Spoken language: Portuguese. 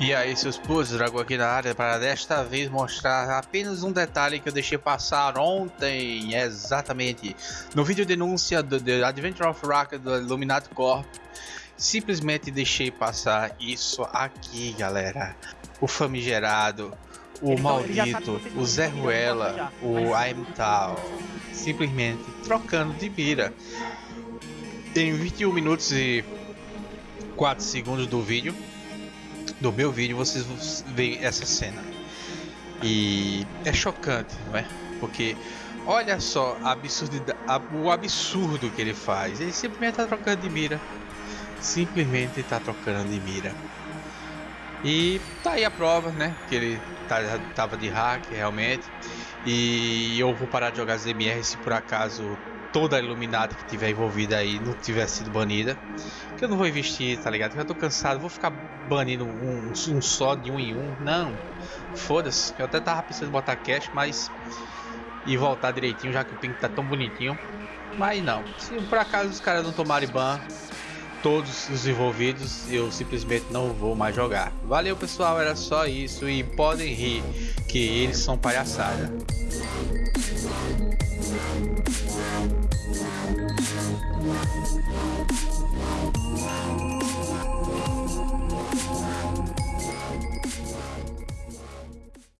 E aí seus putos, Dragão aqui na área para desta vez mostrar apenas um detalhe que eu deixei passar ontem, exatamente, no vídeo denúncia do The Adventure of Rock do Illuminati Corp, simplesmente deixei passar isso aqui galera, o famigerado, o ele maldito, o Zé Ruela, o Aimtal, simplesmente trocando de mira. Em 21 minutos e 4 segundos do vídeo, do meu vídeo vocês veem essa cena. E é chocante, não é? Porque olha só o absurdo que ele faz. Ele simplesmente está trocando de mira. Simplesmente está trocando de mira. E tá aí a prova, né? Que ele tá, tava de hack realmente. E eu vou parar de jogar ZMR se por acaso toda a Illuminati que tiver envolvida aí não tiver sido banida. Que eu não vou investir, tá ligado? Eu tô cansado, vou ficar banindo um, um só de um em um. Não, foda-se. Eu até tava pensando em botar cash, mas. E voltar direitinho, já que o ping tá tão bonitinho. Mas não, se por acaso os caras não tomarem ban, todos os envolvidos, eu simplesmente não vou mais jogar. Valeu pessoal, era só isso e podem rir, que eles são palhaçada. Thank you.